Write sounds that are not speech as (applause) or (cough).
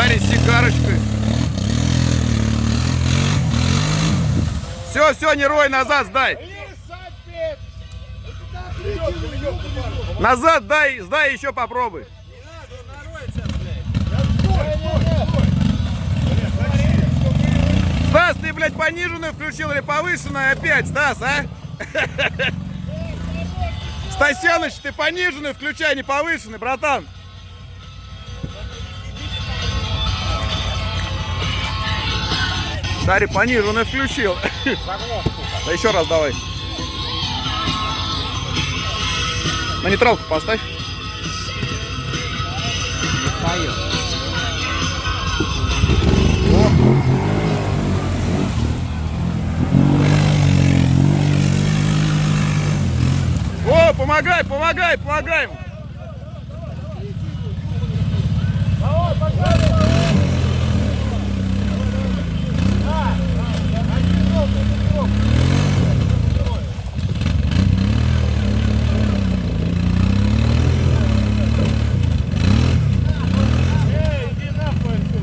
Парень с сигарочкой. Все, все, не рой, назад сдай. Назад дай, сдай еще попробуй. Стас, ты, блядь, пониженную включил или повышенную опять, Стас, а? (laughs) Стасяныч, ты пониженную включай, а не повышенный, братан. Шари пониженную включил. Да еще раз давай. На нейтралку поставь. О, помогай, помогай, помогай.